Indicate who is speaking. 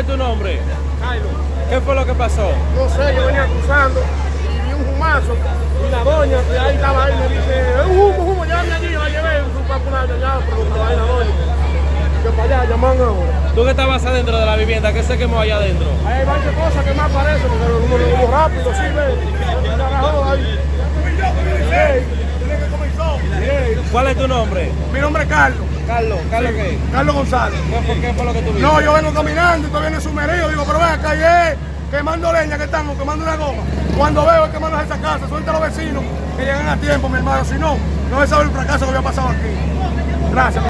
Speaker 1: es tu nombre?
Speaker 2: Jairo.
Speaker 1: ¿Qué fue lo que pasó?
Speaker 2: No sé, yo venía cruzando y vi un humazo y la doña que ahí estaba ahí me dice, un humo, humo, llámame allí, yo la llevé su popular allá, pero estaba ahí la doña. Que para allá, llaman ahora.
Speaker 1: ¿Tú que estabas adentro de la vivienda? ¿Qué se quemó allá adentro?
Speaker 2: Ahí hay varias cosas que me aparecen, porque uno lo vemos rápido, sí, ve. Ahí.
Speaker 1: ¿Cuál es tu nombre?
Speaker 2: Mi nombre es Carlos,
Speaker 1: Carlos. ¿Carlos qué?
Speaker 2: Carlos González.
Speaker 1: ¿Qué fue, qué fue lo que tú viste?
Speaker 2: No, yo vengo caminando y todavía viene sumergido. Digo, pero ven acá, y es quemando leña que estamos, quemando una goma. Cuando veo es quemando esa casa, suelta a los vecinos que llegan a tiempo, mi hermano. Si no, no se sabe el fracaso que había pasado aquí. Gracias.